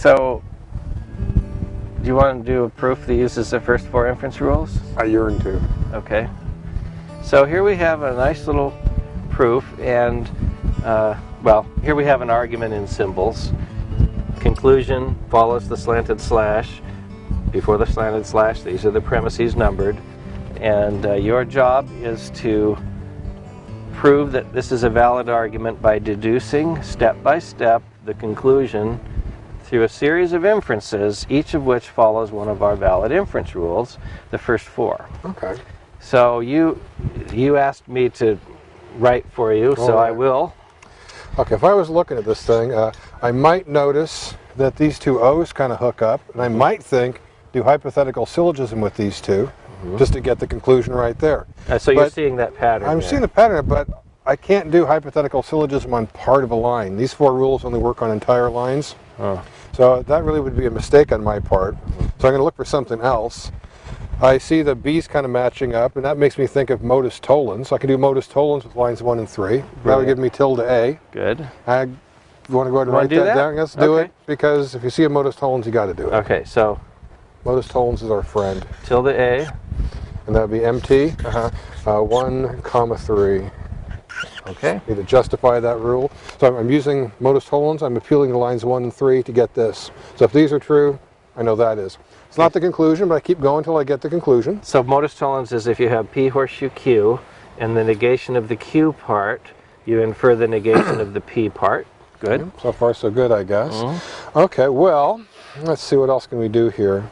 So, do you want to do a proof that uses the first four inference rules? I yearn to. Okay. So here we have a nice little proof and, uh, well, here we have an argument in symbols. Conclusion follows the slanted slash. Before the slanted slash, these are the premises numbered. And uh, your job is to prove that this is a valid argument by deducing step by step the conclusion through a series of inferences, each of which follows one of our valid inference rules, the first four. Okay. So you you asked me to write for you, so I will. Okay, if I was looking at this thing, uh, I might notice that these two O's kind of hook up, and I might think, do hypothetical syllogism with these 2 just to get the conclusion right there. Uh, so you're seeing that pattern. I'm there. seeing the pattern, but I can't do hypothetical syllogism on part of a line. These four rules only work on entire lines. Oh. So that really would be a mistake on my part. So I'm going to look for something else. I see the B's kind of matching up, and that makes me think of modus tollens. So I can do modus tollens with lines 1 and 3. That would give me tilde A. Good. I want to go ahead and write that, that? down? Let's do it because if you see a modus tollens, you got to do it. Okay, so Modus tollens is our friend, tilde A. and that would be MT Uh-huh. uh, one comma three. Okay. Need to justify that rule. So I'm, I'm using modus tollens. I'm appealing to lines one and three to get this. So if these are true, I know that is. It's not the conclusion, but I keep going until I get the conclusion. So modus tollens is if you have P horseshoe Q and the negation of the Q part, you infer the negation of the P part. Good. So far, so good, I guess. Mm-hmm. Okay, well, let's see what else can we do here.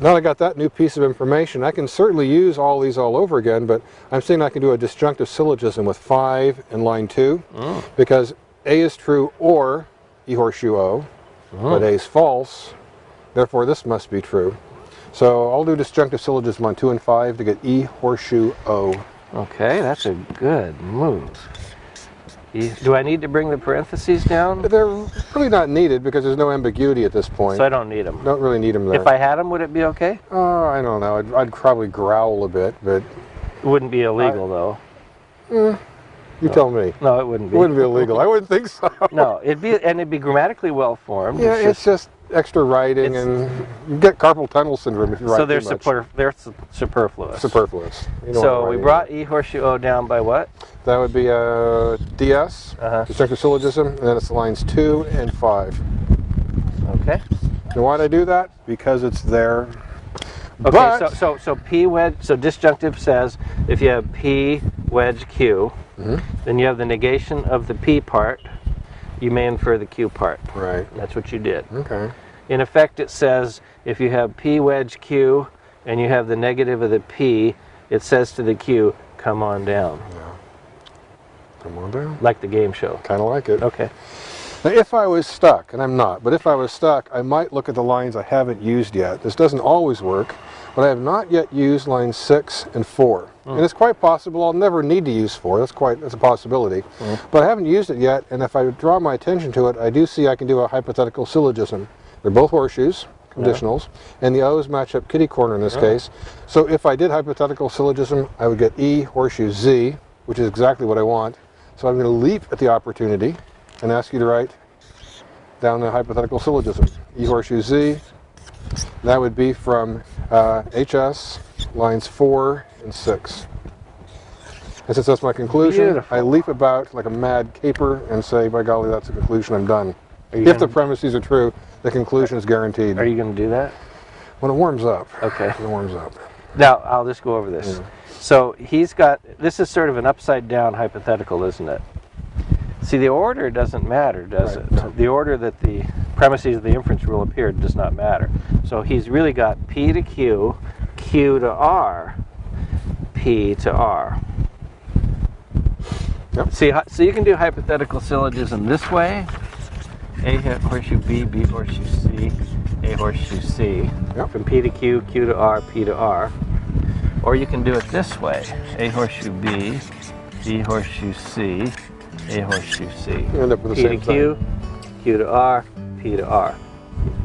Now that I got that new piece of information, I can certainly use all these all over again, but I'm saying I can do a disjunctive syllogism with 5 and line 2, Mm. because A is true or E horseshoe O, but A is false, therefore this must be true. So I'll do disjunctive syllogism on 2 and 5 to get E horseshoe O. Okay, that's a good move. Do I need to bring the parentheses down? They're really not needed because there's no ambiguity at this point. So I don't need them. don't really need them there. If I had them, would it be okay? Oh, I don't know. I'd, I'd probably growl a bit, but It wouldn't be illegal, though. Eh, you tell me. No, it wouldn't be. It wouldn't be illegal. I wouldn't think so. No, it'd be, and it'd be grammatically well formed. Yeah, It's it's just extra writing, and you get carpal tunnel syndrome if you write so they're, too much. super, they're su- superfluous. Superfluous. So we brought E horseshoe O down by what? That would be a DS, Uh-huh. disjunctive syllogism, and then it's lines two and five. Okay. And why'd I do that? Because it's there. Okay. But- so so so P wedge. So disjunctive says if you have P wedge Q, Mm-hmm. then you have the negation of the P part. You may infer the Q part. Right. That's what you did. Okay. In effect, it says if you have P wedge Q and you have the negative of the P, it says to the Q, come on down, Come on down. like the game show. Kind of like it. Okay. Now, if I was stuck, and I'm not, but if I was stuck, I might look at the lines I haven't used yet. This doesn't always work, but I have not yet used lines six and four. Hmm. And it's quite possible I'll never need to use four. That's quite that's a possibility. Hmm. But I haven't used it yet, and if I draw my attention to it, I do see I can do a hypothetical syllogism. They're both horseshoes, conditionals, and the O's match up kitty corner in this case. So if I did hypothetical syllogism, I would get E horseshoe Z, which is exactly what I want. So I'm going to leap at the opportunity and ask you to write down the hypothetical syllogism. E horseshoe Z. That would be from uh, HS lines 4 and 6. And since that's my conclusion, Beautiful. I leap about like a mad caper and say, by golly, that's a conclusion, I'm done. If the gonna- premises are true, the conclusion is guaranteed. Are you going to do that? when it warms up. Okay. When it warms up. Now, I'll just go over this. So he's got, this is sort of an upside down hypothetical, isn't it? See, the order doesn't matter, does Right, it? no. The order that the premises of the inference rule appeared does not matter. So he's really got P to Q, Q to R, P to R. Yep. See, so you can do hypothetical syllogism this way. A horseshoe B, B horseshoe C, A horseshoe C. Yep. From P to Q, Q to R, P to R. Or you can do it this way. A horseshoe B, B horseshoe C, A horseshoe C. You end up with the P to same Q, Q to R, P to R.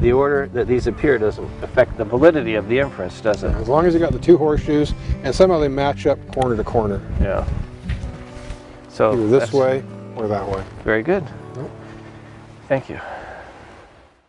The order that these appear doesn't affect the validity of the inference, does it? As long as you got the two horseshoes and somehow they match up corner to corner. Yeah. So Either this way or that way. Very good. Yep. Thank you.